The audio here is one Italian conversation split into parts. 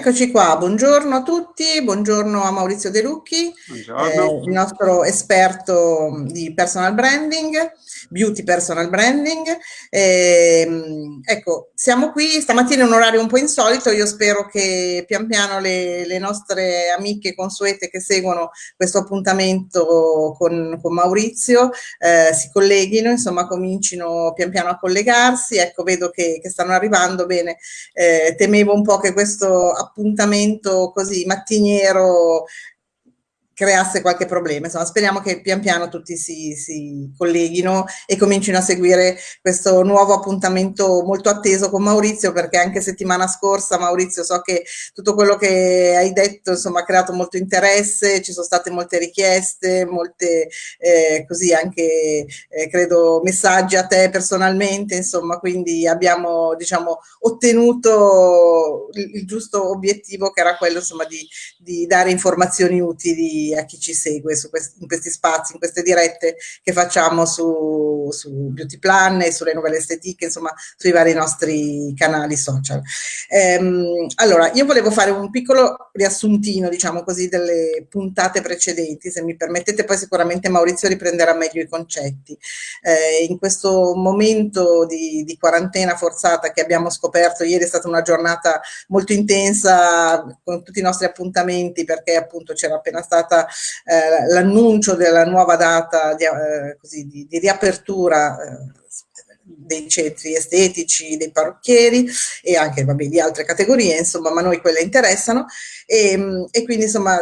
Eccoci qua, buongiorno a tutti, buongiorno a Maurizio De Lucchi, eh, il nostro esperto di personal branding, beauty personal branding. Eh, ecco, siamo qui, stamattina è un orario un po' insolito, io spero che pian piano le, le nostre amiche consuete che seguono questo appuntamento con, con Maurizio eh, si colleghino, insomma comincino pian piano a collegarsi, ecco vedo che, che stanno arrivando, bene, eh, temevo un po' che questo appuntamento così mattiniero creasse qualche problema. Insomma, speriamo che pian piano tutti si, si, colleghino e comincino a seguire questo nuovo appuntamento molto atteso con Maurizio, perché anche settimana scorsa, Maurizio, so che tutto quello che hai detto insomma, ha creato molto interesse, ci sono state molte richieste, molte eh, così anche eh, credo messaggi a te personalmente, insomma, quindi abbiamo diciamo ottenuto il, il giusto obiettivo che era quello insomma di, di dare informazioni utili a chi ci segue questi, in questi spazi, in queste dirette che facciamo su, su Beauty Plan e sulle novelle estetiche, insomma sui vari nostri canali social. Ehm, allora, io volevo fare un piccolo riassuntino, diciamo così, delle puntate precedenti, se mi permettete, poi sicuramente Maurizio riprenderà meglio i concetti. Eh, in questo momento di, di quarantena forzata che abbiamo scoperto, ieri è stata una giornata molto intensa con tutti i nostri appuntamenti perché appunto c'era appena stata eh, l'annuncio della nuova data di, eh, così, di, di riapertura eh, dei centri estetici, dei parrucchieri e anche vabbè, di altre categorie, insomma, ma noi quelle interessano e, e quindi insomma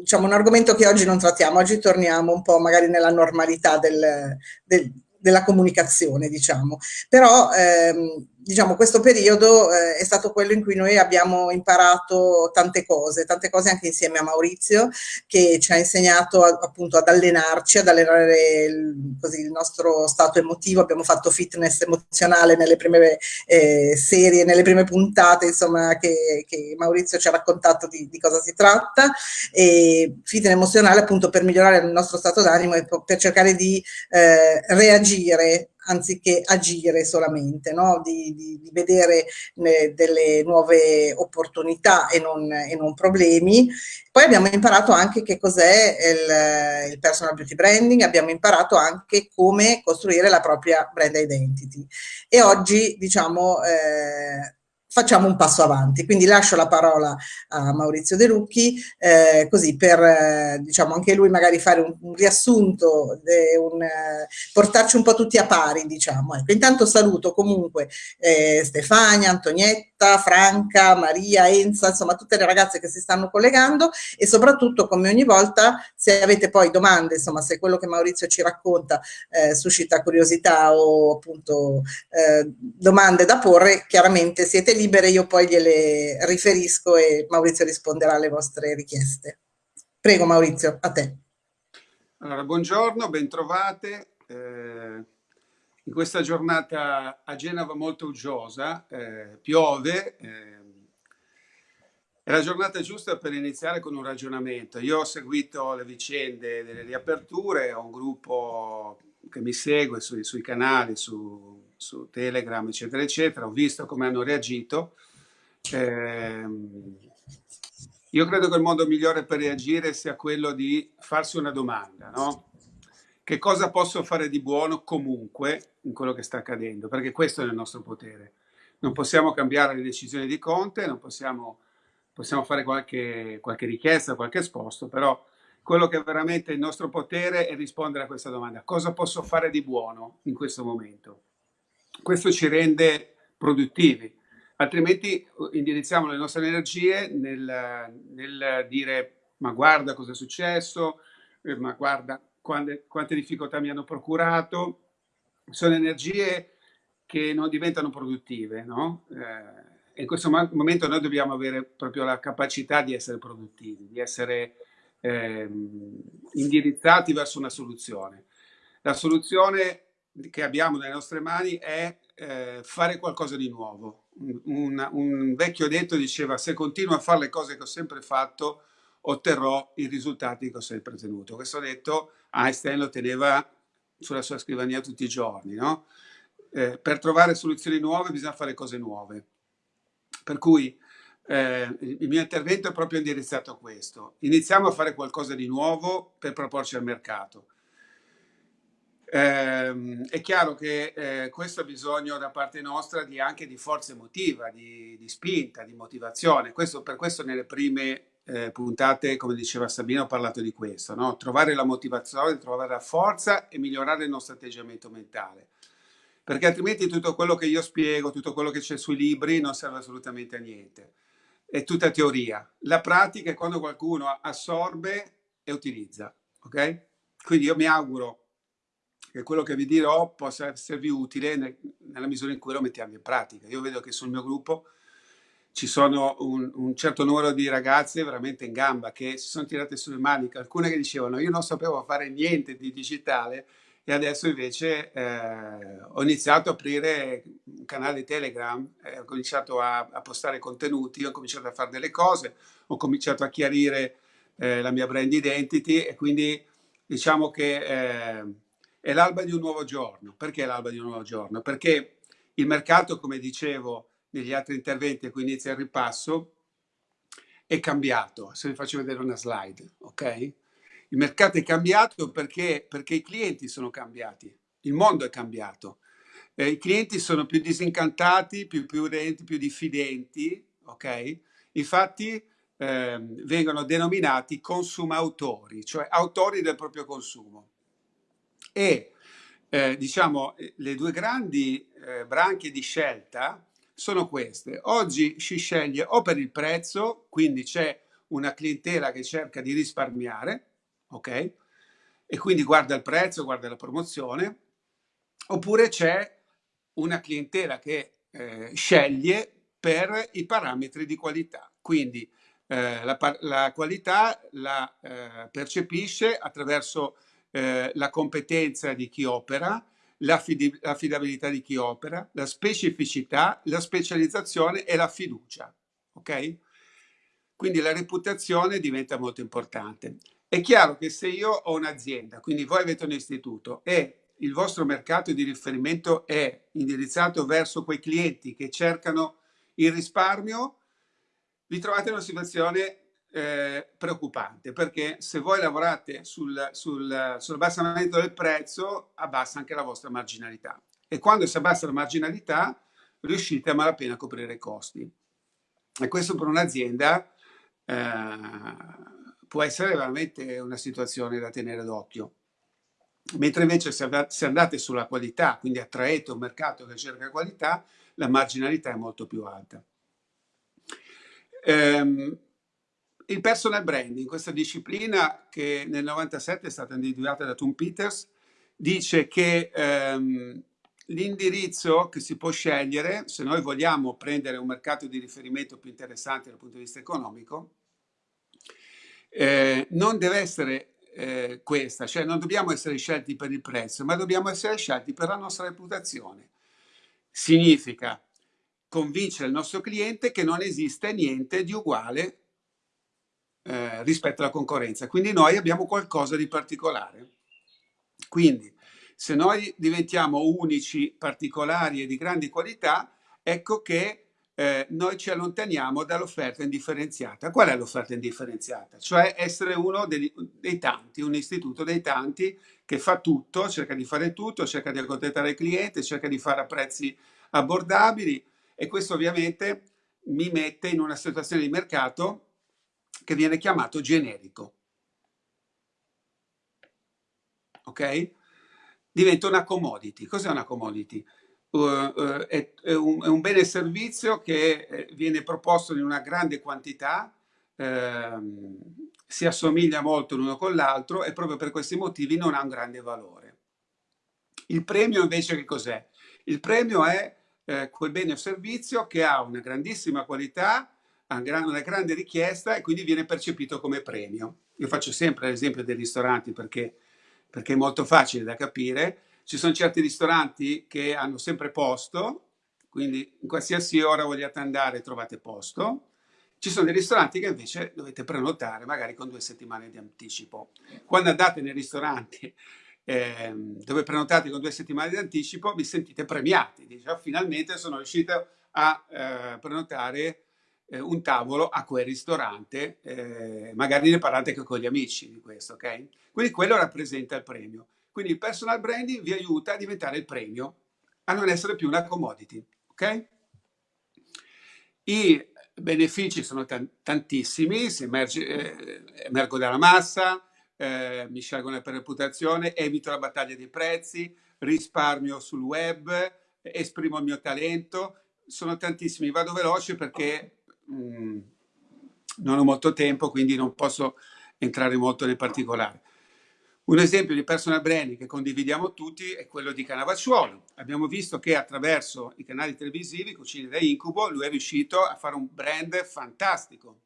diciamo un argomento che oggi non trattiamo, oggi torniamo un po' magari nella normalità del, del della comunicazione, diciamo. Però ehm, diciamo, questo periodo eh, è stato quello in cui noi abbiamo imparato tante cose, tante cose anche insieme a Maurizio, che ci ha insegnato a, appunto ad allenarci, ad allenare il, così, il, nostro stato emotivo, abbiamo fatto fitness emozionale nelle prime eh, serie, nelle prime puntate, insomma, che, che Maurizio ci ha raccontato di, di, cosa si tratta, e fitness emozionale appunto per migliorare il nostro stato d'animo e per cercare di eh, reagire anziché agire solamente, no? di, di, di, vedere eh, delle nuove opportunità e non, e non, problemi. Poi abbiamo imparato anche che cos'è il, il, personal beauty branding, abbiamo imparato anche come costruire la propria brand identity. E oggi, diciamo, eh, facciamo un passo avanti. Quindi lascio la parola a Maurizio De Lucchi, eh, così per eh, diciamo anche lui magari fare un, un riassunto, un, eh, portarci un po' tutti a pari, diciamo. Ecco, intanto saluto comunque eh, Stefania, Antonietta, Franca, Maria, Enza, insomma tutte le ragazze che si stanno collegando e soprattutto come ogni volta se avete poi domande, insomma se quello che Maurizio ci racconta eh, suscita curiosità o appunto eh, domande da porre, chiaramente siete lì libere, io poi gliele riferisco e Maurizio risponderà alle vostre richieste. Prego Maurizio, a te. Allora, buongiorno, bentrovate. Eh, in questa giornata a Genova molto uggiosa, eh, piove, eh, è la giornata giusta per iniziare con un ragionamento. Io ho seguito le vicende delle riaperture, ho un gruppo che mi segue sui, sui canali, su, su, Telegram, eccetera, eccetera, ho visto come hanno reagito. Eh, io credo che il modo migliore per reagire sia quello di farsi una domanda, no? Che cosa posso fare di buono comunque in quello che sta accadendo? Perché questo è nel nostro potere. Non possiamo cambiare le decisioni di Conte, non possiamo, possiamo fare qualche, qualche richiesta, qualche esposto, però quello che è veramente il nostro potere è rispondere a questa domanda. Cosa posso fare di buono in questo momento? Questo ci rende produttivi, altrimenti uh, indirizziamo le nostre energie nel, nel dire ma guarda cosa è successo, eh, ma guarda quante, quante difficoltà mi hanno procurato. Sono energie che non diventano produttive, no? Eh, in questo momento noi dobbiamo avere proprio la capacità di essere produttivi, di essere ehm, indirizzati verso una soluzione. La soluzione che abbiamo nelle nostre mani è eh, fare qualcosa di nuovo. Un, un, vecchio detto diceva se continuo a fare le cose che ho sempre fatto otterrò i risultati che ho sempre ottenuto. Questo detto Einstein lo teneva sulla sua scrivania tutti i giorni. No? Eh, per trovare soluzioni nuove bisogna fare cose nuove. Per cui eh, il mio intervento è proprio indirizzato a questo. Iniziamo a fare qualcosa di nuovo per proporci al mercato. Eh, è chiaro che eh, questo ha bisogno da parte nostra di, anche di forza emotiva, di, di spinta, di motivazione. Questo, per questo nelle prime eh, puntate, come diceva Sabino, ho parlato di questo, no? trovare la motivazione, trovare la forza e migliorare il nostro atteggiamento mentale. Perché altrimenti tutto quello che io spiego, tutto quello che c'è sui libri non serve assolutamente a niente è tutta teoria. La pratica è quando qualcuno assorbe e utilizza. Ok? Quindi io mi auguro che quello che vi dirò possa esservi utile nella misura in cui lo mettiamo in pratica. Io vedo che sul mio gruppo ci sono un, un, certo numero di ragazze veramente in gamba che si sono tirate sulle maniche, alcune che dicevano io non sapevo fare niente di digitale e adesso invece eh, ho iniziato a aprire un canale Telegram, eh, ho cominciato a, a, postare contenuti, ho cominciato a fare delle cose, ho cominciato a chiarire eh, la mia brand identity e quindi diciamo che eh, è l'alba di un nuovo giorno. Perché l'alba di un nuovo giorno? Perché il mercato, come dicevo negli altri interventi a cui inizia il ripasso, è cambiato. Se vi faccio vedere una slide, ok? Il mercato è cambiato perché, perché i clienti sono cambiati, il mondo è cambiato. Eh, I clienti sono più disincantati, più prudenti, più diffidenti, ok? Infatti eh, vengono denominati consumautori, cioè autori del proprio consumo. E eh, diciamo le due grandi eh, branche di scelta sono queste. Oggi si sceglie o per il prezzo, quindi c'è una clientela che cerca di risparmiare, ok? E quindi guarda il prezzo, guarda la promozione, oppure c'è una clientela che eh, sceglie per i parametri di qualità. Quindi eh, la, la, qualità la eh, percepisce attraverso eh, la competenza di chi opera, l'affidabilità di chi opera, la specificità, la specializzazione e la fiducia. Ok? Quindi la reputazione diventa molto importante. È chiaro che se io ho un'azienda, quindi voi avete un istituto e il vostro mercato di riferimento è indirizzato verso quei clienti che cercano il risparmio, vi trovate in una situazione eh, preoccupante perché se voi lavorate sul, sul, sul abbassamento del prezzo abbassa anche la vostra marginalità e quando si abbassa la marginalità riuscite a malapena a coprire i costi e questo per un'azienda eh, può essere veramente una situazione da tenere d'occhio. Mentre invece se andate sulla qualità, quindi attraete un mercato che cerca qualità, la marginalità è molto più alta. Ehm, il personal branding, questa disciplina che nel 97 è stata individuata da Tom Peters, dice che ehm, l'indirizzo che si può scegliere, se noi vogliamo prendere un mercato di riferimento più interessante dal punto di vista economico, eh, non deve essere eh, questa, cioè non dobbiamo essere scelti per il prezzo, ma dobbiamo essere scelti per la nostra reputazione. Significa convincere il nostro cliente che non esiste niente di uguale eh, rispetto alla concorrenza. Quindi noi abbiamo qualcosa di particolare. Quindi se noi diventiamo unici, particolari e di grandi qualità, ecco che eh, noi ci allontaniamo dall'offerta indifferenziata. Qual è l'offerta indifferenziata? Cioè essere uno dei, dei, tanti, un istituto dei tanti che fa tutto, cerca di fare tutto, cerca di accontentare il cliente, cerca di fare a prezzi abbordabili e questo ovviamente mi mette in una situazione di mercato che viene chiamato generico. Ok? Diventa una commodity. Cos'è una commodity? uh, è, è, un, è, un, bene servizio che eh, viene proposto in una grande quantità, ehm, si assomiglia molto l'uno con l'altro e proprio per questi motivi non ha un grande valore. Il premio invece che cos'è? Il premio è eh, quel bene o servizio che ha una grandissima qualità, una grande richiesta e quindi viene percepito come premio. Io faccio sempre l'esempio dei ristoranti perché, perché è molto facile da capire ci sono certi ristoranti che hanno sempre posto, quindi in qualsiasi ora vogliate andare trovate posto. Ci sono dei ristoranti che invece dovete prenotare magari con due settimane di anticipo. Quando andate nei ristoranti eh, dove prenotate con due settimane di anticipo vi sentite premiati, dice oh, finalmente sono riuscito a eh, prenotare eh, un tavolo a quel ristorante, eh, magari ne parlate anche con gli amici di questo, ok? Quindi quello rappresenta il premio. Quindi il personal branding vi aiuta a diventare il premio, a non essere più una commodity, ok? I benefici sono tantissimi, si emerge, eh, emergo dalla massa, eh, mi scelgono per reputazione, evito la battaglia dei prezzi, risparmio sul web, esprimo il mio talento, sono tantissimi, vado veloce perché mm, non ho molto tempo, quindi non posso entrare molto nel particolare. Un esempio di personal branding che condividiamo tutti è quello di Canavacciuolo. Abbiamo visto che attraverso i canali televisivi, Cucine da Incubo, lui è riuscito a fare un brand fantastico.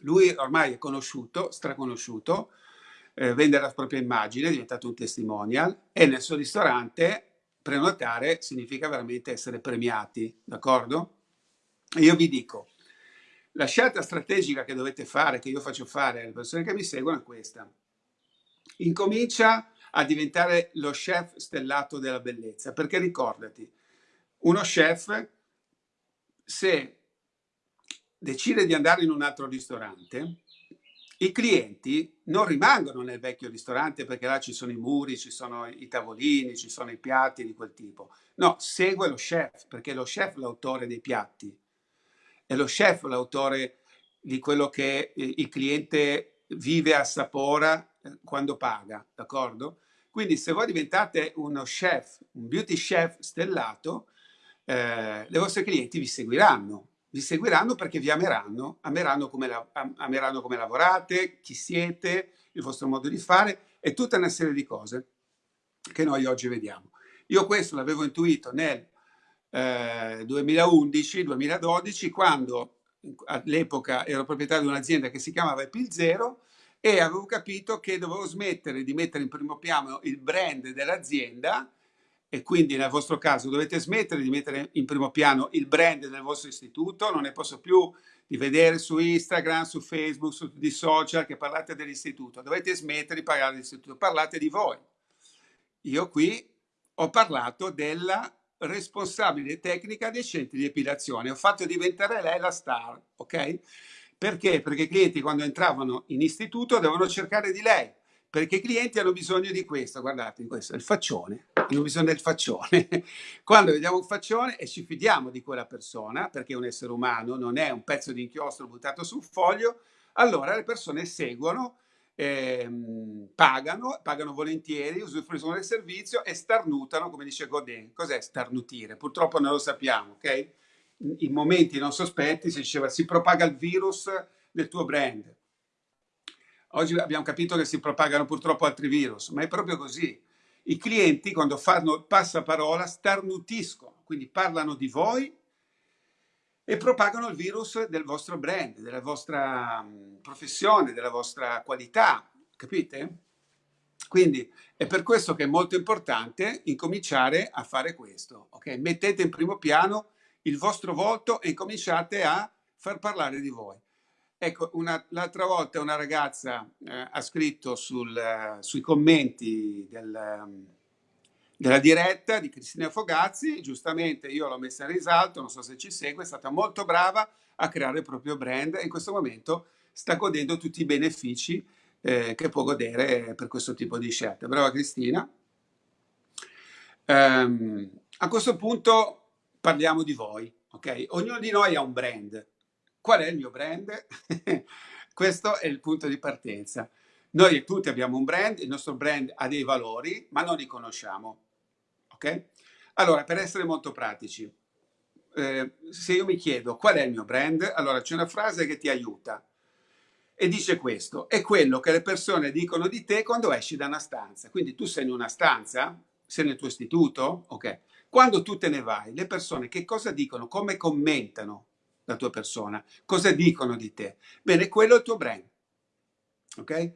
Lui ormai è conosciuto, straconosciuto, eh, vende la propria immagine, è diventato un testimonial e nel suo ristorante prenotare significa veramente essere premiati, d'accordo? Io vi dico, la scelta strategica che dovete fare, che io faccio fare alle persone che mi seguono è questa. Incomincia a diventare lo chef stellato della bellezza, perché ricordati, uno chef se decide di andare in un altro ristorante, i clienti non rimangono nel vecchio ristorante perché là ci sono i muri, ci sono i tavolini, ci sono i piatti di quel tipo. No, segue lo chef perché è lo chef l'autore dei piatti. È lo chef l'autore di quello che il cliente vive, assapora eh, quando paga, d'accordo? Quindi se voi diventate uno chef, un beauty chef stellato, eh, le vostre clienti vi seguiranno vi seguiranno perché vi ameranno, ameranno come, la, ameranno come lavorate, chi siete, il vostro modo di fare e tutta una serie di cose che noi oggi vediamo. Io questo l'avevo intuito nel eh, 2011-2012 quando all'epoca ero proprietario di un'azienda che si chiamava Epil Zero e avevo capito che dovevo smettere di mettere in primo piano il brand dell'azienda e quindi nel vostro caso dovete smettere di mettere in primo piano il brand del vostro istituto, non ne posso più di vedere su Instagram, su Facebook, su di social che parlate dell'istituto, dovete smettere di parlare dell'istituto, parlate di voi. Io qui ho parlato della responsabile tecnica dei centri di epilazione, ho fatto diventare lei la star, ok? Perché? Perché i clienti quando entravano in istituto devono cercare di lei, perché i clienti hanno bisogno di questo, guardate, questo è il faccione, hanno bisogno del faccione. Quando vediamo un faccione e ci fidiamo di quella persona, perché è un essere umano, non è un pezzo di inchiostro buttato sul foglio, allora le persone seguono, ehm, pagano, pagano volentieri, usufruiscono del servizio e starnutano, come dice Godin. Cos'è starnutire? Purtroppo non lo sappiamo, ok? In momenti non sospetti si diceva si propaga il virus del tuo brand Oggi abbiamo capito che si propagano purtroppo altri virus, ma è proprio così. I clienti quando fanno passaparola starnutiscono, quindi parlano di voi e propagano il virus del vostro brand, della vostra mm, professione, della vostra qualità, capite? Quindi è per questo che è molto importante incominciare a fare questo, ok? Mettete in primo piano il vostro volto e cominciate a far parlare di voi. Ecco, l'altra volta una ragazza eh, ha scritto sul, uh, sui commenti del, um, della diretta di Cristina Fogazzi, giustamente io l'ho messa in risalto, non so se ci segue, è stata molto brava a creare il proprio brand e in questo momento sta godendo tutti i benefici eh, che può godere per questo tipo di scelte. Brava Cristina. Um, a questo punto parliamo di voi, ok? Ognuno di noi ha un brand, Qual è il mio brand? Questo è il punto di partenza. Noi tutti abbiamo un brand, il nostro brand ha dei valori, ma non li conosciamo. Allora, per essere molto pratici, eh, se io mi chiedo qual è il mio brand, allora c'è una frase che ti aiuta e dice questo, è quello che le persone dicono di te quando esci da una stanza. Quindi tu sei in una stanza, sei nel tuo istituto, ok? Quando tu te ne vai, le persone che cosa dicono, come commentano la tua persona, cosa dicono di te. Bene, quello è il tuo brand. Ok?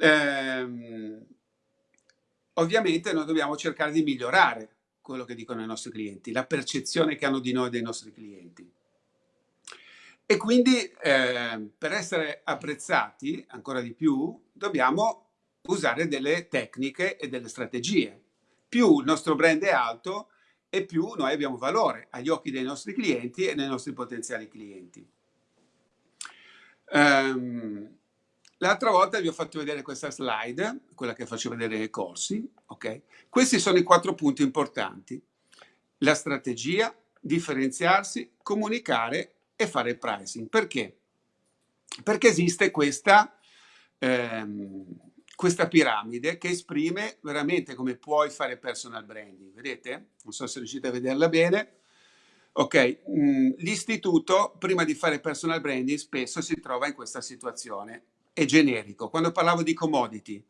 Ehm, ovviamente noi dobbiamo cercare di migliorare quello che dicono i nostri clienti, la percezione che hanno di noi dei nostri clienti. E quindi eh, per essere apprezzati ancora di più dobbiamo usare delle tecniche e delle strategie. Più il nostro brand è alto, e più noi abbiamo valore agli occhi dei nostri clienti e dei nostri potenziali clienti. Um, L'altra volta vi ho fatto vedere questa slide, quella che faccio vedere nei corsi. Okay? Questi sono i quattro punti importanti. La strategia, differenziarsi, comunicare e fare pricing. Perché? Perché esiste questa, ehm, questa piramide che esprime veramente come puoi fare personal branding. Vedete? Non so se riuscite a vederla bene. Ok, mm, l'istituto prima di fare personal branding spesso si trova in questa situazione è generico. Quando parlavo di commodity,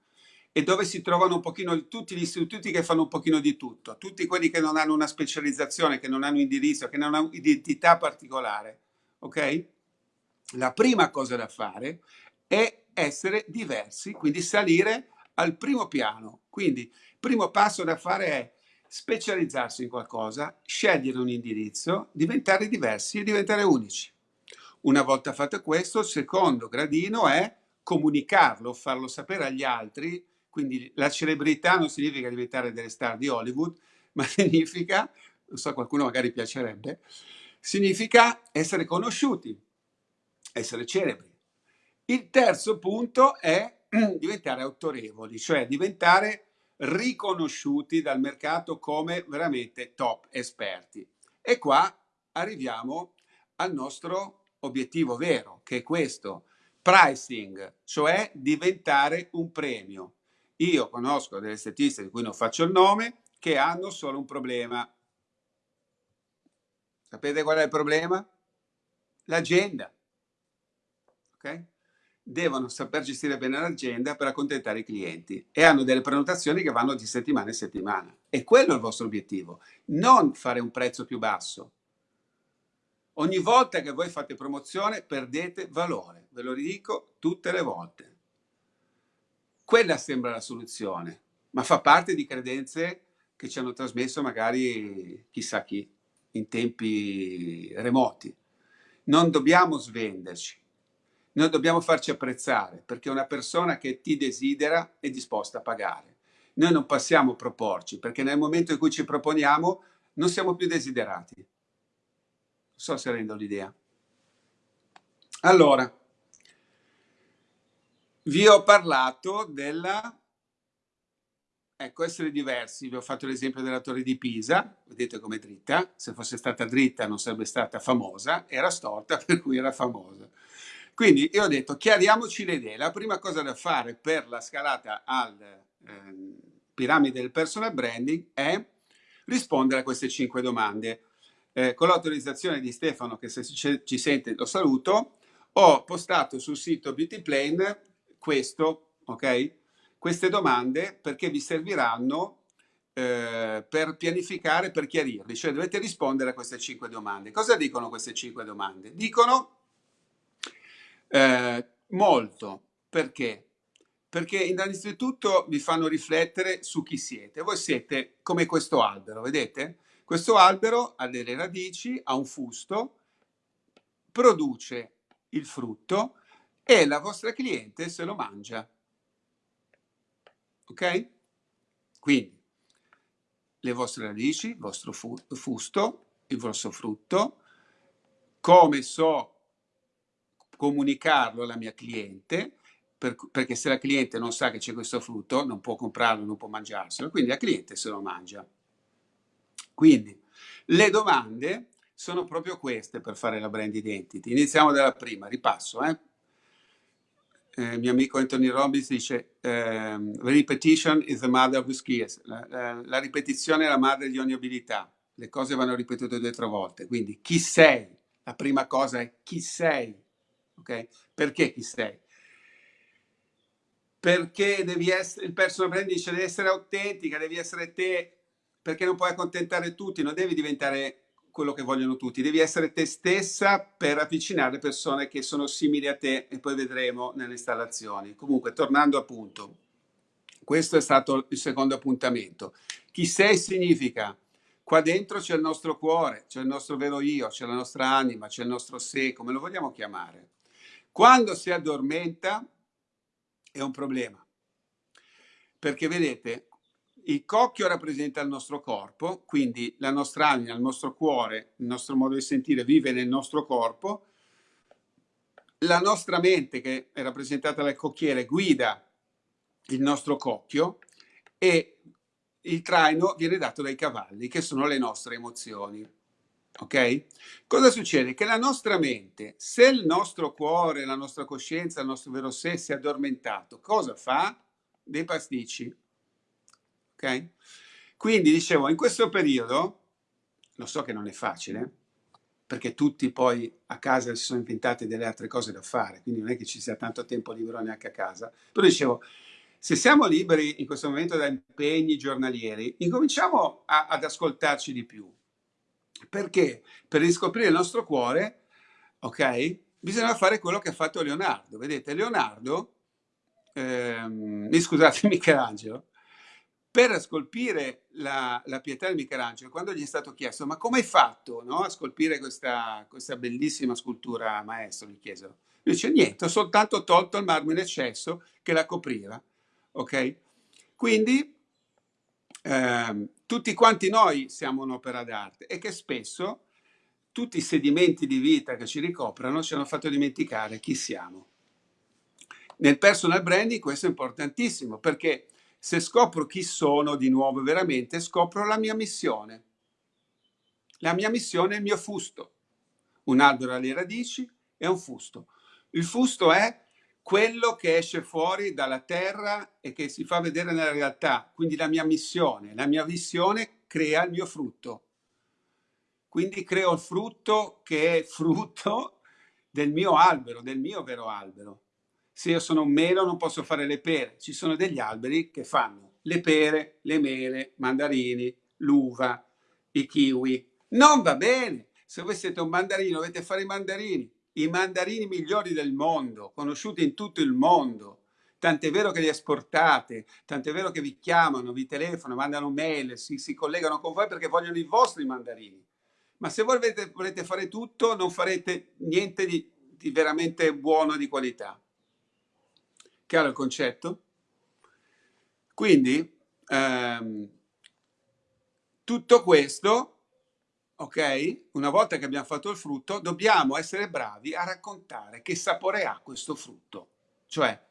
e dove si trovano un pochino tutti gli istituti che fanno un pochino di tutto, tutti quelli che non hanno una specializzazione, che non hanno indirizzo, che non hanno identità particolare, ok? La prima cosa da fare è essere diversi, quindi salire al primo piano. Quindi il primo passo da fare è specializzarsi in qualcosa, scegliere un indirizzo, diventare diversi e diventare unici. Una volta fatto questo, il secondo gradino è comunicarlo, farlo sapere agli altri, quindi la celebrità non significa diventare delle star di Hollywood, ma significa, non so, qualcuno magari piacerebbe, significa essere conosciuti, essere celebri. Il terzo punto è diventare autorevoli, cioè diventare riconosciuti dal mercato come veramente top esperti. E qua arriviamo al nostro obiettivo vero, che è questo, pricing, cioè diventare un premio. Io conosco delle statistiche di cui non faccio il nome che hanno solo un problema. Sapete qual è il problema? L'agenda. Ok? Devono saper gestire bene l'agenda per accontentare i clienti e hanno delle prenotazioni che vanno di settimana in settimana. E quello è il vostro obiettivo, non fare un prezzo più basso. Ogni volta che voi fate promozione perdete valore, ve lo ridico tutte le volte. Quella sembra la soluzione, ma fa parte di credenze che ci hanno trasmesso magari chissà chi, in tempi remoti. Non dobbiamo svenderci, noi dobbiamo farci apprezzare, perché una persona che ti desidera è disposta a pagare. Noi non passiamo a proporci, perché nel momento in cui ci proponiamo non siamo più desiderati so se rendo l'idea. Allora, vi ho parlato della... Ecco, essere diversi. Vi ho fatto l'esempio della torre di Pisa, vedete com'è dritta. Se fosse stata dritta non sarebbe stata famosa, era storta per cui era famosa. Quindi io ho detto, chiariamoci le idee. La prima cosa da fare per la scalata al eh, piramide del personal branding è rispondere a queste cinque domande eh, con l'autorizzazione di Stefano, che se ci sente lo saluto, ho postato sul sito Beauty Plane questo, ok? Queste domande perché vi serviranno eh, per pianificare, per chiarirvi, cioè dovete rispondere a queste cinque domande. Cosa dicono queste cinque domande? Dicono eh, molto, perché? Perché innanzitutto vi fanno riflettere su chi siete. Voi siete come questo albero, vedete? Questo albero ha delle radici, ha un fusto, produce il frutto e la vostra cliente se lo mangia. Ok? Quindi le vostre radici, il vostro fusto, il vostro frutto, come so comunicarlo alla mia cliente, per, perché se la cliente non sa che c'è questo frutto non può comprarlo, non può mangiarselo, quindi la cliente se lo mangia. Quindi le domande sono proprio queste per fare la brand identity. Iniziamo dalla prima, ripasso. Eh? Eh, mio amico Anthony Robbins dice eh, repetition is the mother of skills. La, la, la, ripetizione è la madre di ogni abilità. Le cose vanno ripetute due o tre volte. Quindi chi sei? La prima cosa è chi sei. Okay? Perché chi sei? Perché devi essere, il personal brand dice devi essere autentica, devi essere te, perché non puoi accontentare tutti, non devi diventare quello che vogliono tutti, devi essere te stessa per avvicinare persone che sono simili a te e poi vedremo nelle installazioni. Comunque, tornando appunto, questo è stato il secondo appuntamento. Chi sei significa qua dentro c'è il nostro cuore, c'è il nostro vero io, c'è la nostra anima, c'è il nostro sé, come lo vogliamo chiamare. Quando si addormenta è un problema, perché vedete, il cocchio rappresenta il nostro corpo, quindi la nostra anima, il nostro cuore, il nostro modo di sentire vive nel nostro corpo. La nostra mente, che è rappresentata dal cocchiere, guida il nostro cocchio e il traino viene dato dai cavalli, che sono le nostre emozioni. Ok? Cosa succede? Che la nostra mente, se il nostro cuore, la nostra coscienza, il nostro vero sé si è addormentato, cosa fa? Dei pasticci. Ok? Quindi dicevo, in questo periodo, lo so che non è facile, perché tutti poi a casa si sono inventati delle altre cose da fare, quindi non è che ci sia tanto tempo libero neanche a casa, però dicevo, se siamo liberi in questo momento da impegni giornalieri, incominciamo a, ad ascoltarci di più. Perché? Per riscoprire il nostro cuore, ok? Bisogna fare quello che ha fatto Leonardo. Vedete, Leonardo, ehm, scusate, Michelangelo, per scolpire la, la, pietà di Michelangelo, quando gli è stato chiesto ma come hai fatto no, a scolpire questa, questa, bellissima scultura, maestro, gli chiesero. Lui dice niente, ho soltanto tolto il marmo in eccesso che la copriva ok? Quindi eh, tutti quanti noi siamo un'opera d'arte e che spesso tutti i sedimenti di vita che ci ricoprono ci hanno fatto dimenticare chi siamo. Nel personal branding questo è importantissimo perché se scopro chi sono di nuovo veramente, scopro la mia missione. La mia missione è il mio fusto. Un albero alle radici è un fusto. Il fusto è quello che esce fuori dalla terra e che si fa vedere nella realtà. Quindi la mia missione, la mia visione crea il mio frutto. Quindi creo il frutto che è frutto del mio albero, del mio vero albero. Se io sono un melo non posso fare le pere. Ci sono degli alberi che fanno le pere, le mele, mandarini, l'uva, i kiwi. Non va bene. Se voi siete un mandarino dovete fare i mandarini i mandarini migliori del mondo, conosciuti in tutto il mondo. Tant'è vero che li esportate, tant'è vero che vi chiamano, vi telefonano, mandano mail, si, si collegano con voi perché vogliono i vostri mandarini. Ma se voi volete, volete fare tutto, non farete niente di, di veramente buono, di qualità. Chiaro il concetto? Quindi, ehm, tutto questo ok? Una volta che abbiamo fatto il frutto, dobbiamo essere bravi a raccontare che sapore ha questo frutto. Cioè,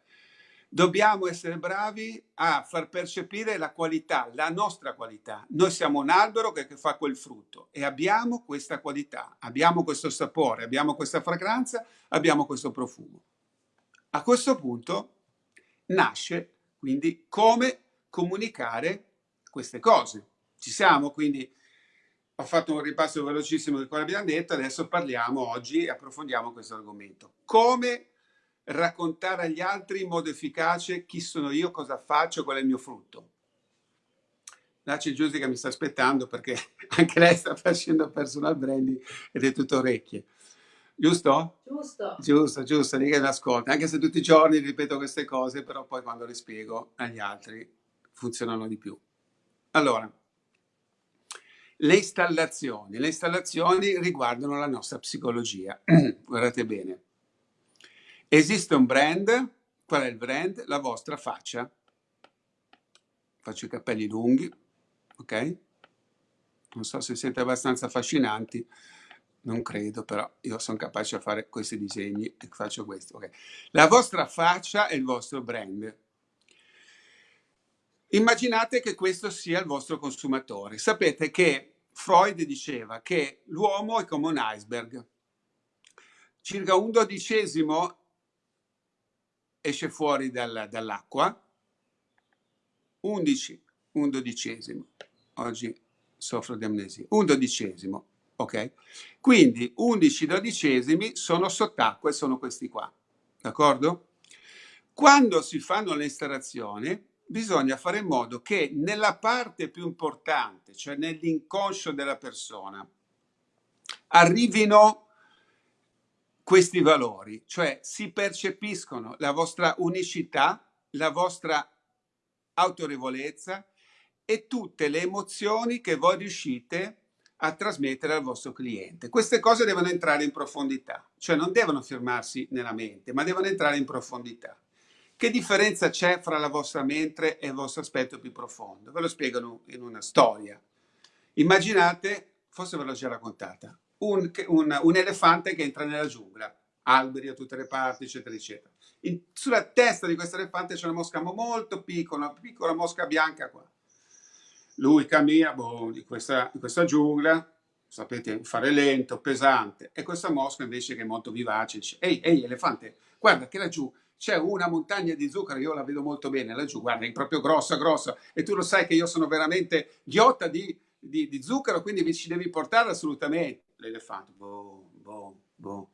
dobbiamo essere bravi a far percepire la qualità, la nostra qualità. Noi siamo un albero che, fa quel frutto e abbiamo questa qualità, abbiamo questo sapore, abbiamo questa fragranza, abbiamo questo profumo. A questo punto nasce quindi come comunicare queste cose. Ci siamo? Quindi ho fatto un ripasso velocissimo di quello che abbiamo detto, adesso parliamo oggi, approfondiamo questo argomento. Come raccontare agli altri in modo efficace chi sono io, cosa faccio, qual è il mio frutto. Là c'è Giusy che mi sta aspettando perché anche lei sta facendo personal branding ed è tutto orecchie. Giusto? Giusto. Giusto, giusto, lì che mi ascolta. Anche se tutti i giorni ripeto queste cose, però poi quando le spiego agli altri funzionano di più. Allora, le installazioni. Le installazioni riguardano la nostra psicologia. Guardate bene. Esiste un brand. Qual è il brand? La vostra faccia. Faccio i capelli lunghi, ok? Non so se siete abbastanza affascinanti, non credo, però io sono capace di fare questi disegni e faccio questo. Okay. La vostra faccia è il vostro brand. Immaginate che questo sia il vostro consumatore. Sapete che Freud diceva che l'uomo è come un iceberg. Circa un dodicesimo esce fuori dal, dall'acqua, 11, un dodicesimo. Oggi soffro di amnesia. Un dodicesimo, ok? Quindi 11 dodicesimi sono sott'acqua e sono questi qua, d'accordo? Quando si fanno le installazioni, bisogna fare in modo che nella parte più importante, cioè nell'inconscio della persona, arrivino questi valori, cioè si percepiscono la vostra unicità, la vostra autorevolezza e tutte le emozioni che voi riuscite a trasmettere al vostro cliente. Queste cose devono entrare in profondità, cioè non devono fermarsi nella mente, ma devono entrare in profondità. Che differenza c'è fra la vostra mente e il vostro aspetto più profondo? Ve lo spiegano in una storia. Immaginate, forse ve l'ho già raccontata, un, un, un elefante che entra nella giungla, alberi a tutte le parti, eccetera, eccetera. In, sulla testa di questo elefante c'è una mosca molto piccola, una piccola mosca bianca qua. Lui cammina boh, in, questa, in questa giungla, sapete, fare lento, pesante, e questa mosca invece che è molto vivace dice, ehi, ehi, elefante, guarda che laggiù c'è una montagna di zucchero, io la vedo molto bene laggiù, guarda, è proprio grossa, grossa, e tu lo sai che io sono veramente ghiotta di, di, di zucchero, quindi mi ci devi portare assolutamente. L'elefante, boh, boh, boh.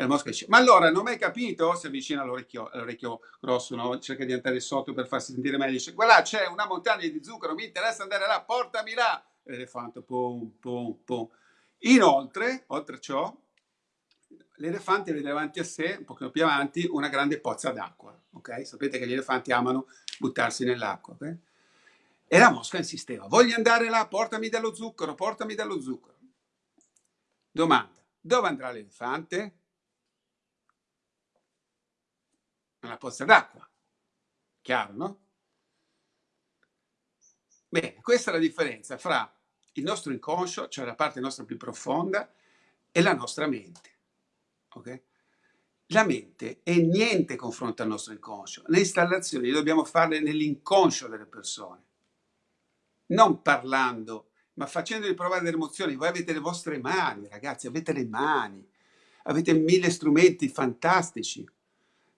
La mosca dice, ma allora non hai capito? Si avvicina all'orecchio, all'orecchio grosso, no? cerca di andare sotto per farsi sentire meglio, dice, guarda c'è una montagna di zucchero, mi interessa andare là, portami là. L'elefante, pum, pum, pum. Inoltre, oltre a ciò, l'elefante vede davanti a sé, un pochino più avanti, una grande pozza d'acqua. Okay? Sapete che gli elefanti amano buttarsi nell'acqua. Okay? E la mosca insisteva, voglio andare là, portami dello zucchero, portami dello zucchero. Domanda, dove andrà l'elefante? Nella pozza d'acqua. Chiaro, no? Bene, questa è la differenza fra il nostro inconscio, cioè la parte nostra più profonda, e la nostra mente. Okay? La mente è niente confronto al nostro inconscio. Le installazioni dobbiamo farle nell'inconscio delle persone, non parlando, ma facendoli provare delle emozioni. Voi avete le vostre mani, ragazzi, avete le mani, avete mille strumenti fantastici.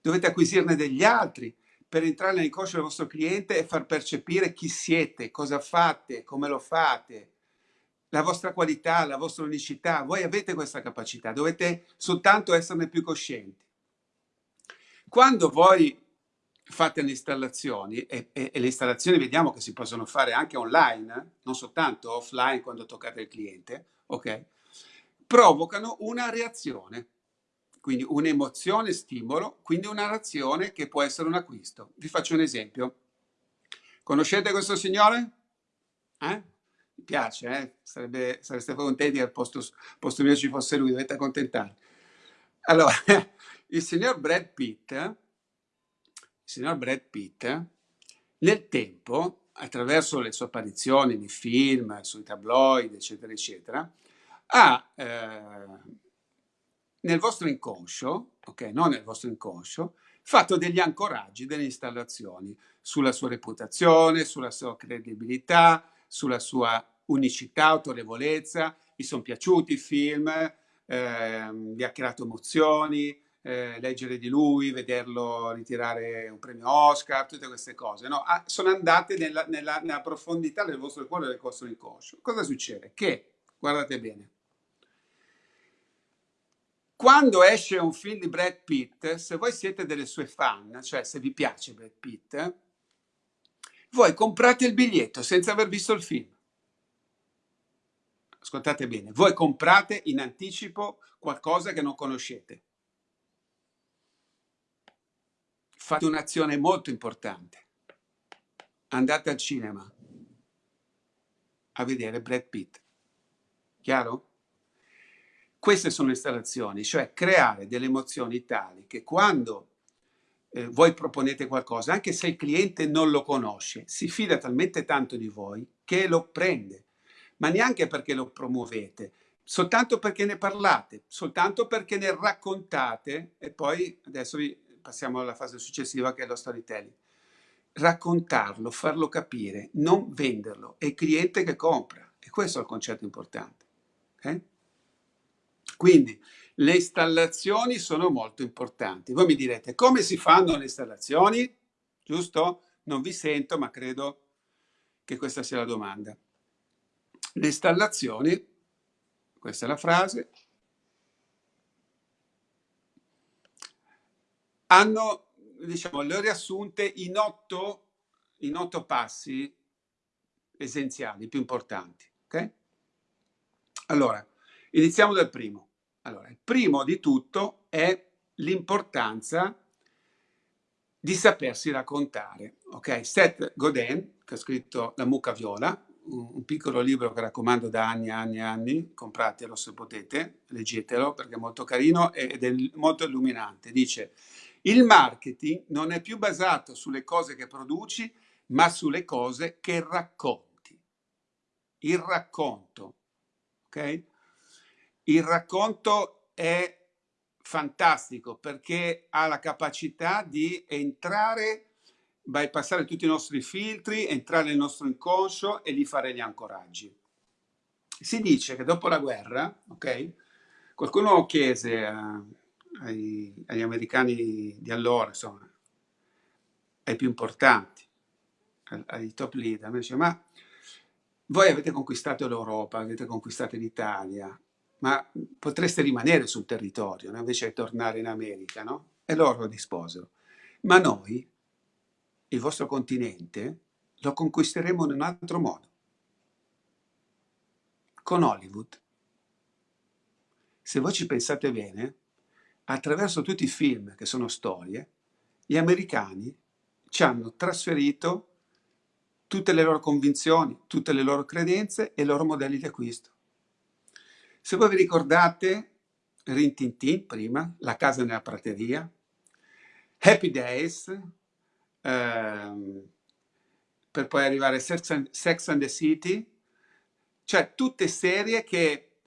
Dovete acquisirne degli altri per entrare nell'inconscio del vostro cliente e far percepire chi siete, cosa fate, come lo fate, la vostra qualità, la vostra unicità, voi avete questa capacità, dovete soltanto esserne più coscienti. Quando voi fate le installazioni, e, e, e le installazioni vediamo che si possono fare anche online, non soltanto offline quando toccate il cliente, ok? Provocano una reazione, quindi un'emozione stimolo, quindi una reazione che può essere un acquisto. Vi faccio un esempio. Conoscete questo signore? Eh? mi piace, eh? Sarebbe, sareste contenti che al posto, posto mio ci fosse lui, dovete accontentarvi. Allora, il signor Brad Pitt, il signor Brad Pitt, nel tempo, attraverso le sue apparizioni nei film, sui tabloid, eccetera, eccetera, ha eh, nel vostro inconscio, ok, non nel vostro inconscio, fatto degli ancoraggi, delle installazioni sulla sua reputazione, sulla sua credibilità, sulla sua unicità, autorevolezza, mi sono piaciuti i film, eh, mi ha creato emozioni, eh, leggere di lui, vederlo ritirare un premio Oscar, tutte queste cose, no? ah, sono andate nella, nella, nella, profondità del vostro cuore del vostro inconscio. Cosa succede? Che, guardate bene, quando esce un film di Brad Pitt, se voi siete delle sue fan, cioè se vi piace Brad Pitt, voi comprate il biglietto senza aver visto il film. Ascoltate bene, voi comprate in anticipo qualcosa che non conoscete. Fate un'azione molto importante. Andate al cinema a vedere Brad Pitt. Chiaro? Queste sono installazioni, cioè creare delle emozioni tali che quando eh, voi proponete qualcosa, anche se il cliente non lo conosce, si fida talmente tanto di voi che lo prende, ma neanche perché lo promuovete, soltanto perché ne parlate, soltanto perché ne raccontate e poi adesso vi passiamo alla fase successiva che è lo storytelling. Raccontarlo, farlo capire, non venderlo, è il cliente che compra e questo è il concetto importante. Okay? Quindi le installazioni sono molto importanti. Voi mi direte, come si fanno le installazioni? Giusto? Non vi sento, ma credo che questa sia la domanda. Le installazioni, questa è la frase, hanno, diciamo, le ho riassunte in otto, in otto passi essenziali, più importanti. Okay? Allora, iniziamo dal primo. Allora, il primo di tutto è l'importanza di sapersi raccontare. Ok, Seth Godin, che ha scritto La mucca viola, un piccolo libro che raccomando da anni e anni e anni, compratelo se potete, leggetelo perché è molto carino ed è molto illuminante. Dice, Il marketing non è più basato sulle cose che produci, ma sulle cose che racconti. Il racconto, ok? Il racconto è fantastico perché ha la capacità di entrare, bypassare tutti i nostri filtri, entrare nel nostro inconscio e di fare gli ancoraggi. Si dice che dopo la guerra, ok? Qualcuno chiese a, ai, agli americani di allora, insomma, ai più importanti, ai top leader, mi dice, ma voi avete conquistato l'Europa, avete conquistato l'Italia, ma potreste rimanere sul territorio no? invece di tornare in America, no? E loro risposero, ma noi, il vostro continente, lo conquisteremo in un altro modo, con Hollywood. Se voi ci pensate bene, attraverso tutti i film che sono storie, gli americani ci hanno trasferito tutte le loro convinzioni, tutte le loro credenze e i loro modelli di acquisto. Se voi vi ricordate, Rintintin prima, La casa nella prateria, Happy Days, ehm, per poi arrivare a Sex and, the City, cioè tutte serie che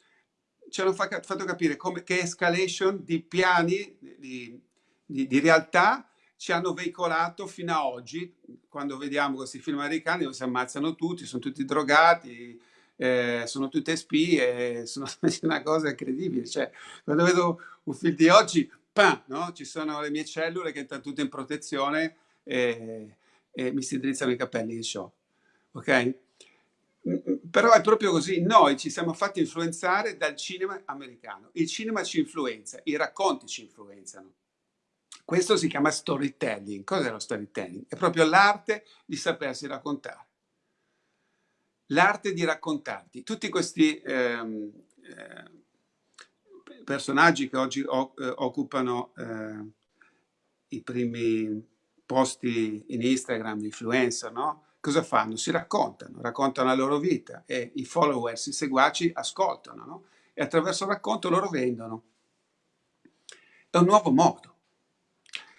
ci hanno fatto capire come, che escalation di piani di, di, di, realtà ci hanno veicolato fino a oggi, quando vediamo questi film americani dove si ammazzano tutti, sono tutti drogati, eh, sono tutte spie, sono una cosa incredibile. Cioè, quando vedo un film di oggi, pam, no? ci sono le mie cellule che entrano tutte in protezione e, e mi si drizzano i capelli di ciò. Ok? Però è proprio così, noi ci siamo fatti influenzare dal cinema americano. Il cinema ci influenza, i racconti ci influenzano. Questo si chiama storytelling. Cos'è lo storytelling? È proprio l'arte di sapersi raccontare. L'arte di raccontarti. Tutti questi ehm, eh, personaggi che oggi o, eh, occupano eh, i primi posti in Instagram, influencer, no? cosa fanno? Si raccontano, raccontano la loro vita e i followers, i seguaci ascoltano no? e attraverso il racconto loro vendono. È un nuovo modo.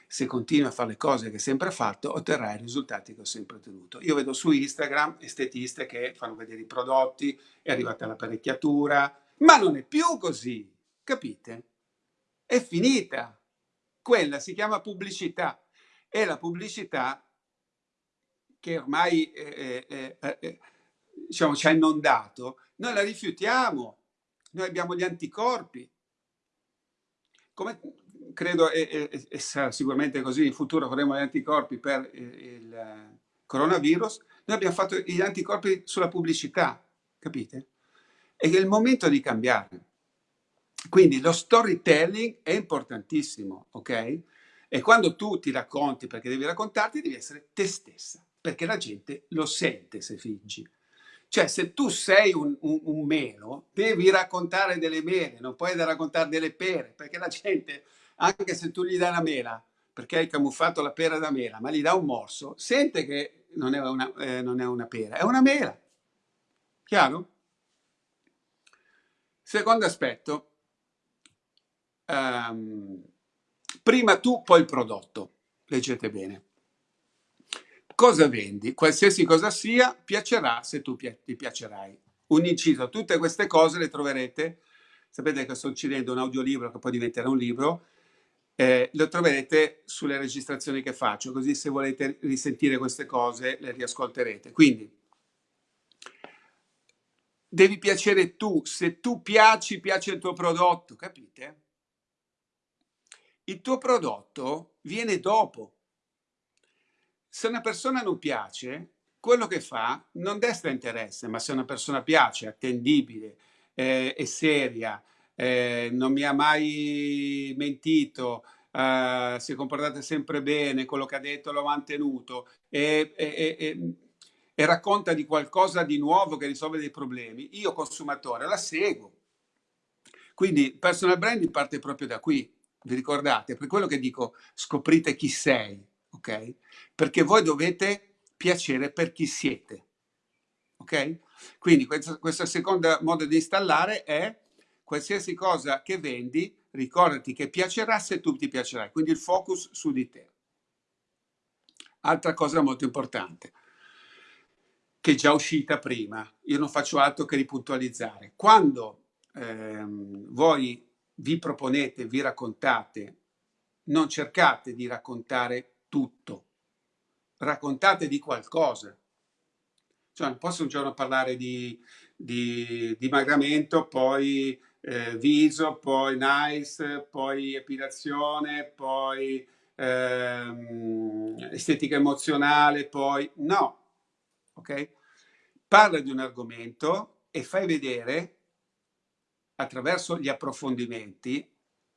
Se continui a fare le cose che hai sempre fatto, otterrai i risultati che ho sempre ottenuto. Io vedo su Instagram estetiste che fanno vedere i prodotti, è arrivata l'apparecchiatura, ma non è più così, capite? È finita. Quella si chiama pubblicità e la pubblicità che ormai eh, eh, eh, diciamo, ci ha inondato, noi la rifiutiamo, noi abbiamo gli anticorpi. Come credo e, e, e sarà sicuramente così, in futuro avremo gli anticorpi per il coronavirus, noi abbiamo fatto gli anticorpi sulla pubblicità, capite? E è il momento di cambiare. Quindi lo storytelling è importantissimo, ok? E quando tu ti racconti, perché devi raccontarti, devi essere te stessa perché la gente lo sente se fingi. Cioè, se tu sei un, un, un, melo, devi raccontare delle mele, non puoi raccontare delle pere, perché la gente, anche se tu gli dai una mela, perché hai camuffato la pera da mela, ma gli dà un morso, sente che non è una, eh, non è una pera, è una mela. Chiaro? Secondo aspetto, um, prima tu, poi il prodotto. Leggete bene. Cosa vendi? Qualsiasi cosa sia, piacerà se tu pi ti piacerai. Un inciso, tutte queste cose le troverete, sapete che sto uccidendo un audiolibro che poi diventerà un libro, eh, lo troverete sulle registrazioni che faccio, così se volete risentire queste cose le riascolterete. Quindi, devi piacere tu, se tu piaci, piace il tuo prodotto, capite? Il tuo prodotto viene dopo, se una persona non piace, quello che fa non desta interesse, ma se una persona piace, attendibile, eh, è seria, eh, non mi ha mai mentito, eh, si è comportata sempre bene, quello che ha detto l'ho mantenuto e, e, e, e racconta di qualcosa di nuovo che risolve dei problemi, io consumatore la seguo. Quindi personal branding parte proprio da qui, vi ricordate? Per quello che dico scoprite chi sei, ok? Perché voi dovete piacere per chi siete, ok? Quindi questo, questo secondo modo di installare è qualsiasi cosa che vendi, ricordati che piacerà se tu ti piacerai, quindi il focus su di te. Altra cosa molto importante, che è già uscita prima, io non faccio altro che ripuntualizzare. Quando ehm, voi vi proponete, vi raccontate, non cercate di raccontare tutto, raccontate di qualcosa. Cioè, non posso un giorno parlare di, di dimagramento, poi eh, viso, poi nice, poi epilazione, poi ehm, estetica emozionale, poi no, ok? Parla di un argomento e fai vedere attraverso gli approfondimenti,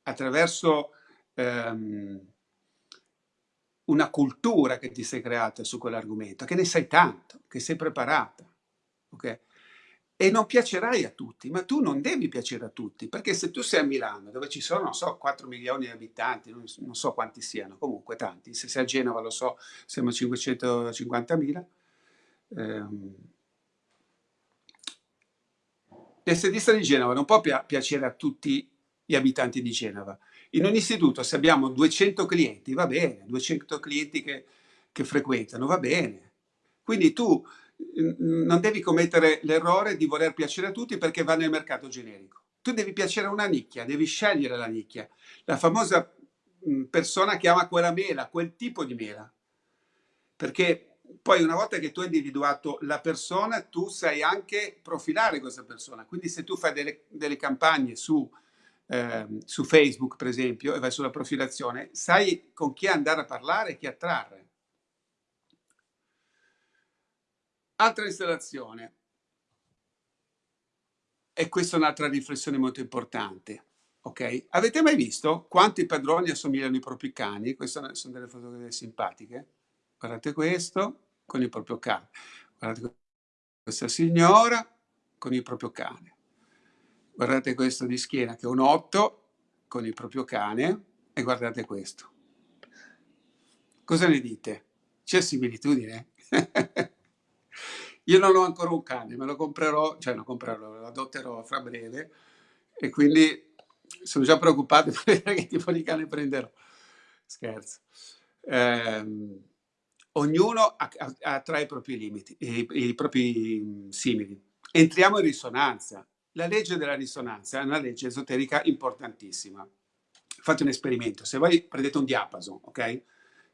attraverso ehm, una cultura che ti sei creata su quell'argomento, che ne sai tanto, che sei preparata, ok? E non piacerai a tutti, ma tu non devi piacere a tutti, perché se tu sei a Milano, dove ci sono, non so, 4 milioni di abitanti, non, non so quanti siano, comunque tanti, se sei a Genova lo so, siamo 550 mila, ehm, l'estetista di Genova non può piacere a tutti gli abitanti di Genova. In un istituto se abbiamo 200 clienti, va bene, 200 clienti che, che frequentano, va bene. Quindi tu non devi commettere l'errore di voler piacere a tutti perché va nel mercato generico. Tu devi piacere a una nicchia, devi scegliere la nicchia. La famosa persona che ama quella mela, quel tipo di mela. Perché poi una volta che tu hai individuato la persona, tu sai anche profilare questa persona. Quindi se tu fai delle, delle campagne su, eh, su Facebook, per esempio, e vai sulla profilazione, sai con chi andare a parlare e chi attrarre. Altra installazione. E questa è un'altra riflessione molto importante. Ok? Avete mai visto quanto i padroni assomigliano ai propri cani? Queste sono delle fotografie simpatiche. Guardate questo con il proprio cane. Guardate questa signora con il proprio cane. Guardate questo di schiena che è un 8 con il proprio cane e guardate questo. Cosa ne dite? C'è similitudine? Io non ho ancora un cane, me lo comprerò, cioè lo comprerò, lo adotterò fra breve e quindi sono già preoccupato per vedere che tipo di cane prenderò. Scherzo. Eh, ognuno attrae i propri limiti, i, i propri simili. Entriamo in risonanza. La legge della risonanza è una legge esoterica importantissima. Fate un esperimento. Se voi prendete un diapason, ok?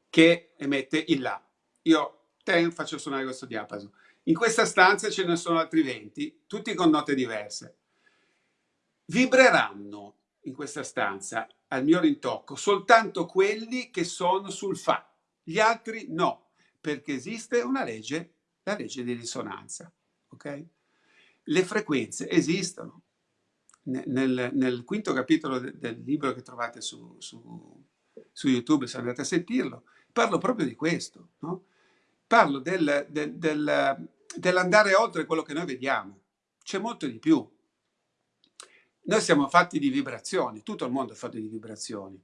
Che emette il La. Io te faccio suonare questo diapason in questa stanza ce ne sono altri 20, tutti con note diverse. Vibreranno in questa stanza al mio rintocco soltanto quelli che sono sul Fa, gli altri no, perché esiste una legge, la legge di risonanza. Okay? Le frequenze esistono. Nel, nel quinto capitolo del, del, libro che trovate su, su, su, YouTube, se andate a sentirlo, parlo proprio di questo. No? Parlo del, del, del dell'andare oltre quello che noi vediamo. C'è molto di più. Noi siamo fatti di vibrazioni, tutto il mondo è fatto di vibrazioni.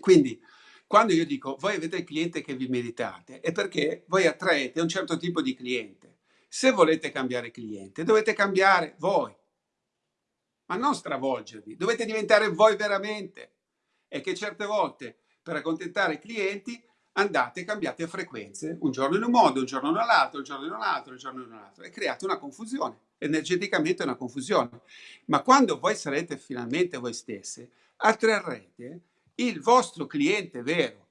Quindi, quando io dico voi avete il cliente che vi meritate, è perché voi attraete un certo tipo di cliente. Se volete cambiare cliente, dovete cambiare voi, ma non stravolgervi, dovete diventare voi veramente. E che certe volte, per accontentare i clienti, andate cambiate frequenze, un giorno in un modo, un giorno nell'altro, un giorno in un altro, un giorno in un altro, e create una confusione, energeticamente una confusione. Ma quando voi sarete finalmente voi stesse, attrarrete il vostro cliente vero,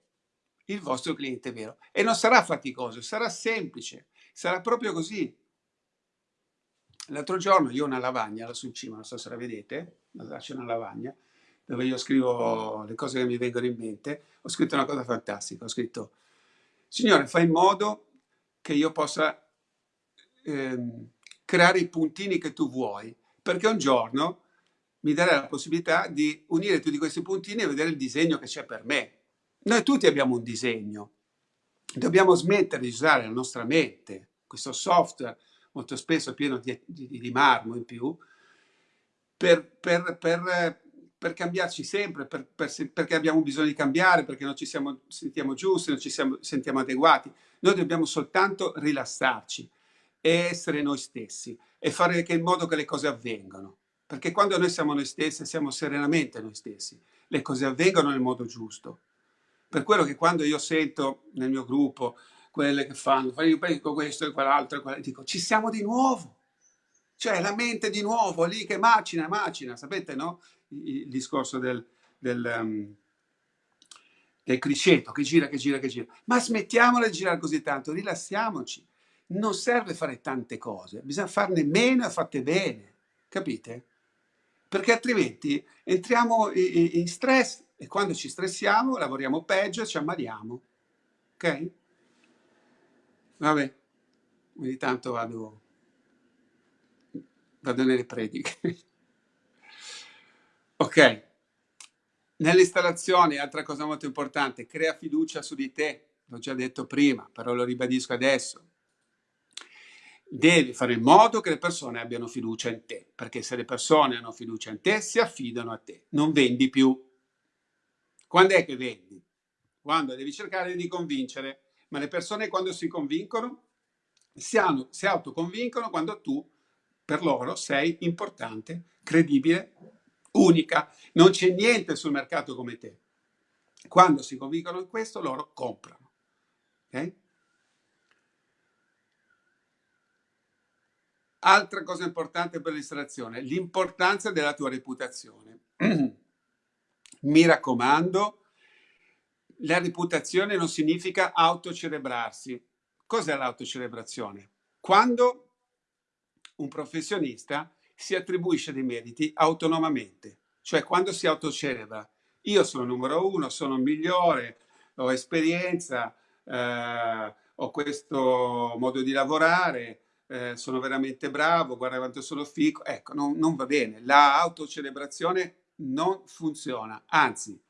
il vostro cliente vero. E non sarà faticoso, sarà semplice, sarà proprio così. L'altro giorno io ho una lavagna là sul cima, non so se la vedete, c'è una lavagna, dove io scrivo le cose che mi vengono in mente, ho scritto una cosa fantastica, ho scritto, Signore, fai in modo che io possa ehm, creare i puntini che tu vuoi, perché un giorno mi darai la possibilità di unire tutti questi puntini e vedere il disegno che c'è per me. Noi tutti abbiamo un disegno, dobbiamo smettere di usare la nostra mente, questo software molto spesso pieno di, di, di marmo in più, per, per, per per cambiarci sempre, per, per, perché abbiamo bisogno di cambiare, perché non ci siamo, sentiamo giusti, non ci siamo, sentiamo adeguati. Noi dobbiamo soltanto rilassarci e essere noi stessi e fare in modo che le cose avvengano. perché quando noi siamo noi stessi, siamo serenamente noi stessi, le cose avvengono nel modo giusto. Per quello che quando io sento nel mio gruppo quelle che fanno, io penso questo e quell'altro, e quell dico ci siamo di nuovo. Cioè la mente di nuovo lì che macina, macina, sapete no? Il, discorso del, del, um, del criceto che gira, che gira, che gira. Ma smettiamola di girare così tanto, rilassiamoci. Non serve fare tante cose, bisogna farne meno e fatte bene, capite? Perché altrimenti entriamo in stress e quando ci stressiamo lavoriamo peggio e ci ammaliamo. Ok? Vabbè, ogni tanto vado, vado nelle prediche. ok. Nelle installazioni, altra cosa molto importante, crea fiducia su di te. L'ho già detto prima, però lo ribadisco adesso. Devi fare in modo che le persone abbiano fiducia in te, perché se le persone hanno fiducia in te, si affidano a te. Non vendi più. Quando è che vendi? Quando devi cercare di convincere ma le persone quando si convincono, si, hanno, si autoconvincono quando tu per loro sei importante, credibile, unica, non c'è niente sul mercato come te. Quando si convincono in questo, loro comprano. Okay? Altra cosa importante per l'istallazione, l'importanza della tua reputazione. Mi raccomando, la reputazione non significa autocelebrarsi. Cos'è l'autocelebrazione? Quando un professionista si attribuisce dei meriti autonomamente, cioè quando si autocelebra. Io sono numero uno, sono migliore, ho esperienza, eh, ho questo modo di lavorare, eh, sono veramente bravo, guarda quanto sono fico. Ecco, non, non va bene. La autocelebrazione non funziona, anzi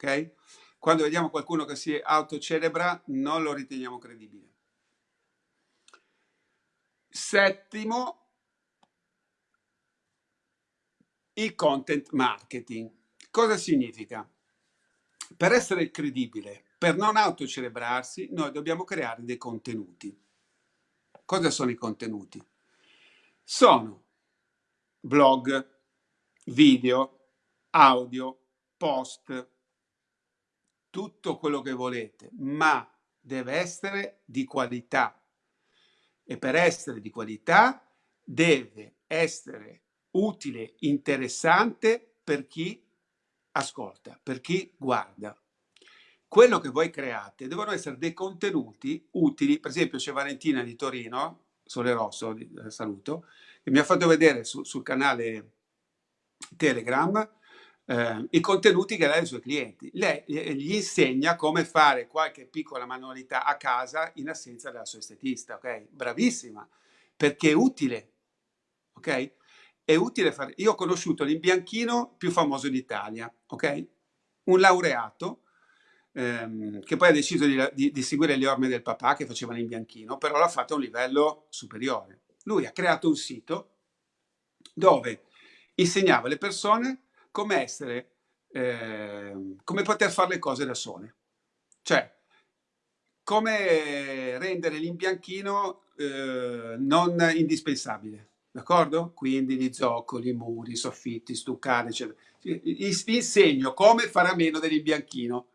ok? Quando vediamo qualcuno che si autocelebra, non lo riteniamo credibile. Settimo, il content marketing. Cosa significa? Per essere credibile, per non autocelebrarsi, noi dobbiamo creare dei contenuti. Cosa sono i contenuti? Sono blog, video, audio, post, tutto quello che volete, ma deve essere di qualità. E per essere di qualità deve essere utile, interessante per chi ascolta, per chi guarda. Quello che voi create devono essere dei contenuti utili. Per esempio c'è Valentina di Torino, Sole Rosso, eh, saluto, che mi ha fatto vedere su, sul canale Telegram eh, i contenuti che lei ha ai suoi clienti. Lei eh, gli insegna come fare qualche piccola manualità a casa in assenza della sua estetista, ok? Bravissima, perché è utile, ok? È utile fare... Io ho conosciuto l'imbianchino più famoso d'Italia, ok? Un laureato ehm, che poi ha deciso di, di, di, seguire le orme del papà che faceva l'imbianchino, però l'ha fatto a un livello superiore. Lui ha creato un sito dove insegnava alle persone come essere, eh, come poter fare le cose da sole. Cioè, come rendere l'imbianchino eh, non indispensabile, d'accordo? Quindi gli zoccoli, i muri, i soffitti, stuccare, eccetera. Vi insegno come fare a meno dell'imbianchino,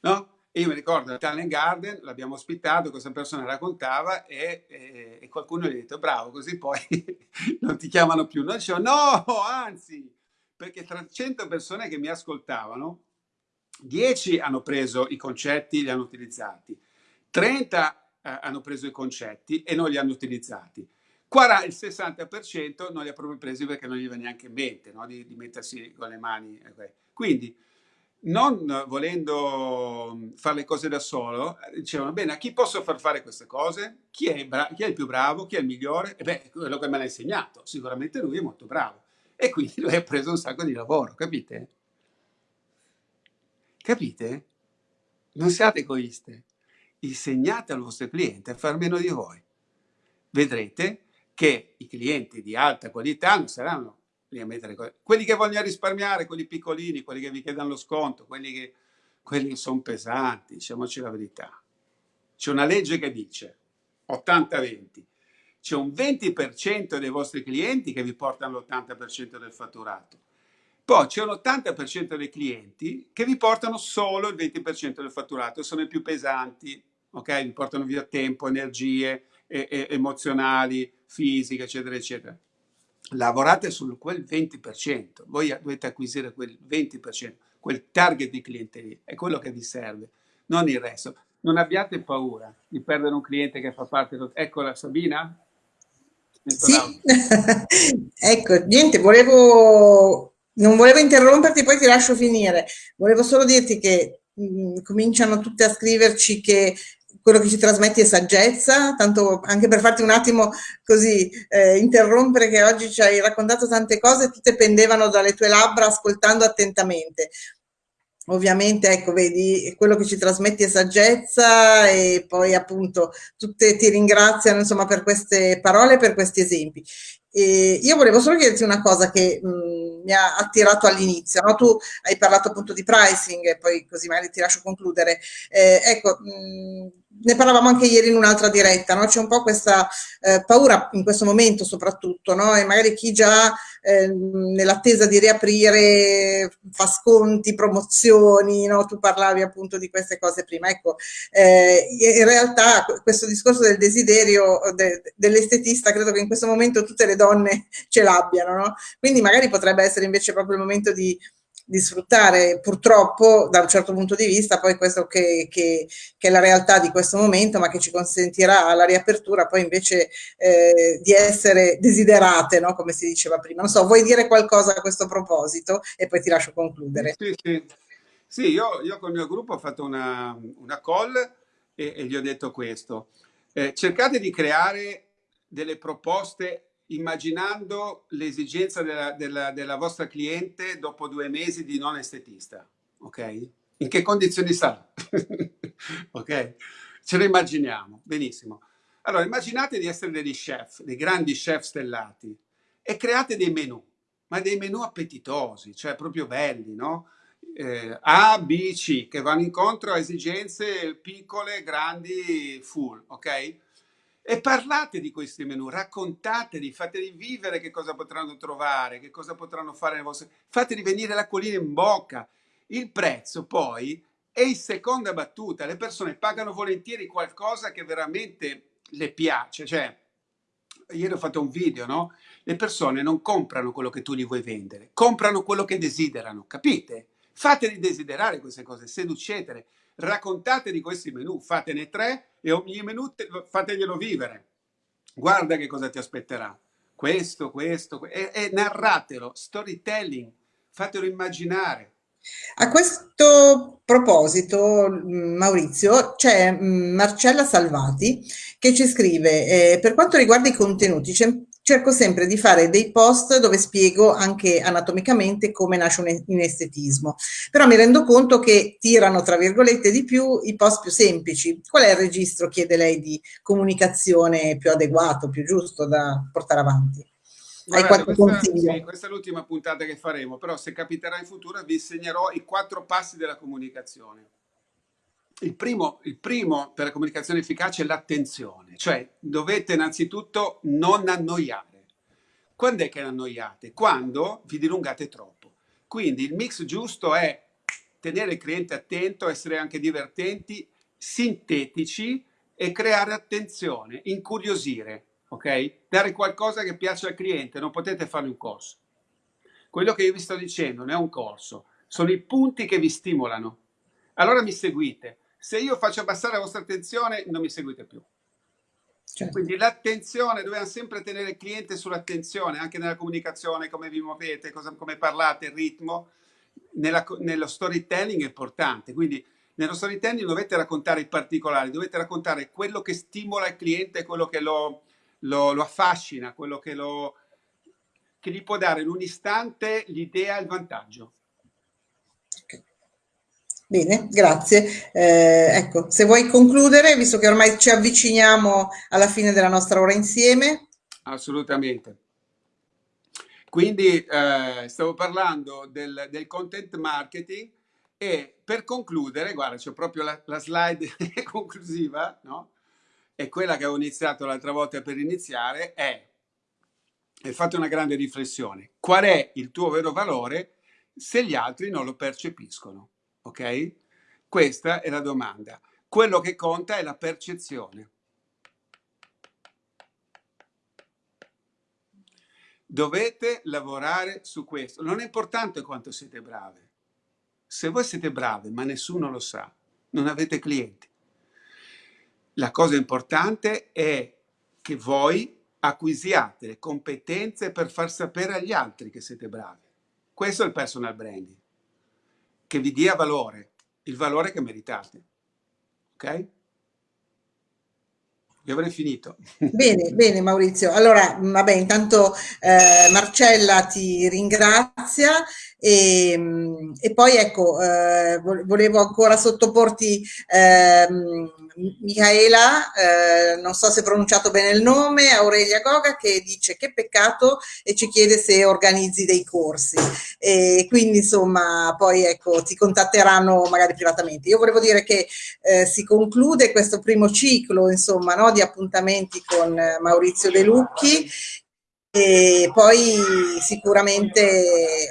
no? E io mi ricordo a Talent Garden, l'abbiamo ospitato, questa persona raccontava e, e, e, qualcuno gli ha detto bravo, così poi non ti chiamano più. Noi diciamo no, anzi, perché tra 100 persone che mi ascoltavano, 10 hanno preso i concetti li hanno utilizzati, 30 eh, hanno preso i concetti e non li hanno utilizzati. Il 60% non li ha proprio presi perché non gli va neanche in mente no? di, di, mettersi con le mani. Quindi, non volendo fare le cose da solo, dicevano, bene, a chi posso far fare queste cose? Chi è, chi è il più bravo? Chi è il migliore? E beh, quello che me l'ha insegnato. Sicuramente lui è molto bravo e quindi lui ha preso un sacco di lavoro, capite? Capite? Non siate egoiste, insegnate al vostro cliente a far meno di voi. Vedrete che i clienti di alta qualità non saranno lì a mettere. Quelli che vogliono risparmiare, quelli piccolini, quelli che vi chiedono lo sconto, quelli che, quelli sono pesanti, diciamoci la verità. C'è una legge che dice 80-20. c'è un 20% dei vostri clienti che vi portano l'80% del fatturato. Poi c'è un 80% dei clienti che vi portano solo il 20% del fatturato, sono i più pesanti, ok? Vi portano via tempo, energie e, e, emozionali, fisiche, eccetera, eccetera. Lavorate su quel 20%, voi dovete acquisire quel 20%, quel target di cliente lì, è quello che vi serve, non il resto. Non abbiate paura di perdere un cliente che fa parte... Eccola Sabina? Sì, ecco, niente, volevo, non volevo interromperti, poi ti lascio finire. Volevo solo dirti che mh, cominciano tutte a scriverci che quello che ci trasmetti è saggezza, tanto anche per farti un attimo così eh, interrompere che oggi ci hai raccontato tante cose, tutte pendevano dalle tue labbra ascoltando attentamente. Ovviamente ecco vedi quello che ci trasmetti è saggezza e poi appunto tutte ti ringraziano insomma per queste parole per questi esempi. E io volevo solo chiederti una cosa che mh, mi ha attirato all'inizio no? tu hai parlato appunto di pricing e poi così magari ti lascio concludere. Eh, ecco mh, ne parlavamo anche ieri in un'altra diretta, no? c'è un po' questa eh, paura in questo momento soprattutto, no? e magari chi già eh, nell'attesa di riaprire fa sconti, promozioni, no? tu parlavi appunto di queste cose prima, ecco, eh, in realtà questo discorso del desiderio de, dell'estetista credo che in questo momento tutte le donne ce l'abbiano, no? quindi magari potrebbe essere invece proprio il momento di di sfruttare purtroppo da un certo punto di vista poi questo che, che, che, è la realtà di questo momento ma che ci consentirà alla riapertura poi invece eh, di essere desiderate no? come si diceva prima non so vuoi dire qualcosa a questo proposito e poi ti lascio concludere sì, sì. sì io, io con il mio gruppo ho fatto una, una call e, e, gli ho detto questo eh, cercate di creare delle proposte immaginando l'esigenza della, della, della, vostra cliente dopo due mesi di non estetista, ok? In che condizioni sarà? ok? Ce lo immaginiamo, benissimo. Allora, immaginate di essere degli chef, dei grandi chef stellati e create dei menù, ma dei menù appetitosi, cioè proprio belli, no? Eh, A, B, C, che vanno incontro a esigenze piccole, grandi, full, ok? E parlate di questi menù, raccontateli, fateli vivere che cosa potranno trovare, che cosa potranno fare nel vostro... Fateli venire l'acquolina in bocca. Il prezzo poi è in seconda battuta. Le persone pagano volentieri qualcosa che veramente le piace. Cioè, ieri ho fatto un video, no? Le persone non comprano quello che tu gli vuoi vendere, comprano quello che desiderano, capite? Fateli desiderare queste cose, seducetele raccontate di questi menù, fatene tre e ogni menù te, fateglielo vivere. Guarda che cosa ti aspetterà. Questo, questo, e, e narratelo, storytelling, fatelo immaginare. A questo proposito, Maurizio, c'è Marcella Salvati che ci scrive, eh, per quanto riguarda i contenuti, cerco sempre di fare dei post dove spiego anche anatomicamente come nasce un inestetismo, però mi rendo conto che tirano, tra virgolette, di più i post più semplici. Qual è il registro, chiede lei, di comunicazione più adeguato, più giusto da portare avanti? Guarda, questa, sì, questa, è l'ultima puntata che faremo, però se capiterà in futuro vi insegnerò i quattro passi della comunicazione. Il primo, il primo per la comunicazione efficace è l'attenzione, cioè dovete innanzitutto non annoiare. Quando è che annoiate? Quando vi dilungate troppo. Quindi il mix giusto è tenere il cliente attento, essere anche divertenti, sintetici e creare attenzione, incuriosire, ok? Dare qualcosa che piace al cliente, non potete fare un corso. Quello che io vi sto dicendo non è un corso, sono i punti che vi stimolano. Allora mi seguite se io faccio abbassare la vostra attenzione, non mi seguite più. Certo. Quindi l'attenzione, dobbiamo sempre tenere il cliente sull'attenzione, anche nella comunicazione, come vi muovete, cosa, come parlate, il ritmo. Nella, nello storytelling è importante, quindi nello storytelling dovete raccontare i particolari, dovete raccontare quello che stimola il cliente, quello che lo, lo, lo affascina, quello che, lo, che gli può dare in un istante l'idea e il vantaggio. Okay. Bene, grazie. Eh, ecco, se vuoi concludere, visto che ormai ci avviciniamo alla fine della nostra ora insieme. Assolutamente. Quindi eh, stavo parlando del, del, content marketing e per concludere, guarda, c'è proprio la, la slide conclusiva, no? e quella che avevo iniziato l'altra volta per iniziare è, e fate una grande riflessione, qual è il tuo vero valore se gli altri non lo percepiscono? Ok? Questa è la domanda. Quello che conta è la percezione. Dovete lavorare su questo. Non è importante quanto siete brave. Se voi siete brave, ma nessuno lo sa, non avete clienti. La cosa importante è che voi acquisiate le competenze per far sapere agli altri che siete bravi. Questo è il personal branding, che vi dia valore, il valore che meritate. Ok? Io avrei finito. Bene, bene Maurizio. Allora, vabbè, intanto eh, Marcella ti ringrazia e, e poi ecco, eh, volevo ancora sottoporti eh, Michaela, eh, non so se ho pronunciato bene il nome, Aurelia Goga, che dice che peccato e ci chiede se organizzi dei corsi. E quindi insomma, poi ecco, ti contatteranno magari privatamente. Io volevo dire che eh, si conclude questo primo ciclo, insomma, no, di appuntamenti con Maurizio De Lucchi e poi sicuramente,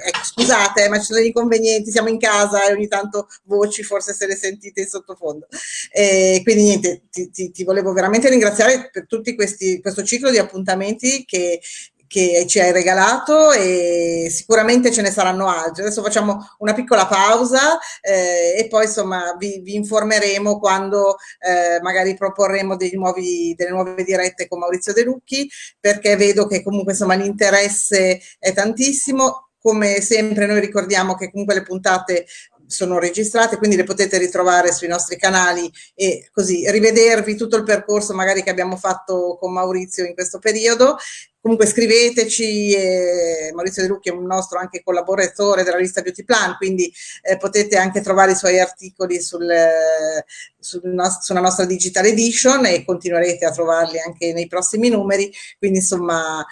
ecco, scusate, ma ci sono degli inconvenienti, siamo in casa e ogni tanto voci forse se le sentite in sottofondo. E quindi niente, ti, ti, ti volevo veramente ringraziare per questi, questo ciclo di appuntamenti che che ci hai regalato e sicuramente ce ne saranno altri. Adesso facciamo una piccola pausa eh, e poi insomma vi, vi informeremo quando eh, magari proporremo nuovi, delle nuove dirette con Maurizio De Lucchi perché vedo che comunque insomma l'interesse è tantissimo. Come sempre noi ricordiamo che comunque le puntate sono registrate, quindi le potete ritrovare sui nostri canali e così rivedervi tutto il percorso magari che abbiamo fatto con Maurizio in questo periodo. Comunque scriveteci, eh, Maurizio De Lucchi è un nostro anche collaboratore della lista Beauty Plan, quindi eh, potete anche trovare i suoi articoli sul, sul no sulla nostra Digital Edition e continuerete a trovarli anche nei prossimi numeri, quindi insomma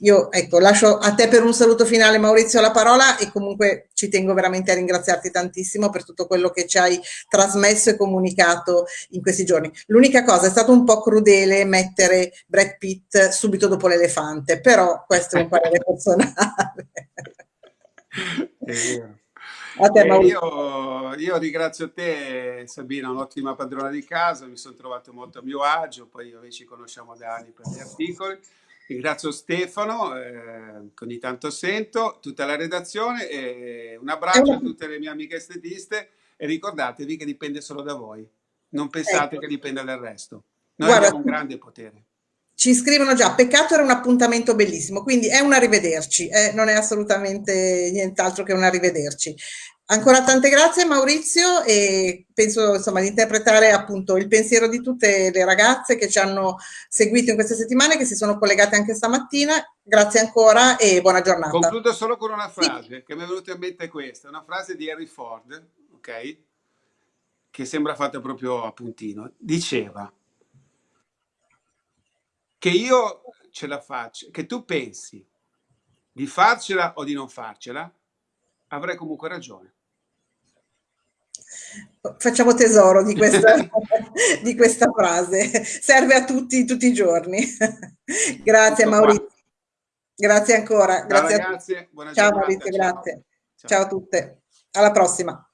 io ecco, lascio a te per un saluto finale Maurizio la parola e comunque ci tengo veramente a ringraziarti tantissimo per tutto quello che ci hai trasmesso e comunicato in questi giorni. L'unica cosa è stato un po' crudele mettere Brad Pitt subito dopo l'elefante, però questo è un parere personale. Te, eh, io, io, ringrazio te Sabina, un'ottima padrona di casa, mi sono trovato molto a mio agio, poi noi ci conosciamo da anni per gli articoli Ringrazio Stefano, eh, che ogni tanto sento, tutta la redazione e un abbraccio a tutte le mie amiche estetiste e ricordatevi che dipende solo da voi. Non pensate ecco. che dipenda dal resto. Noi Guarda, abbiamo un grande potere. Ci scrivono già, peccato era un appuntamento bellissimo, quindi è un arrivederci, eh, non è assolutamente nient'altro che un arrivederci. Ancora tante grazie Maurizio e penso insomma di interpretare appunto il pensiero di tutte le ragazze che ci hanno seguito in queste settimane, che si sono collegate anche stamattina. Grazie ancora e buona giornata. Concludo solo con una frase sì. che mi è venuta in mente questa, una frase di Harry Ford, ok? Che sembra fatta proprio a puntino. Diceva che io ce la faccio, che tu pensi di farcela o di non farcela, avrai comunque ragione facciamo tesoro di questa, di questa, frase, serve a tutti, tutti i giorni. grazie Tutto Maurizio, qua. grazie ancora. Grazie Ciao ragazzi, Ciao Maurizio, grazie. Ciao. Ciao a tutte, alla prossima.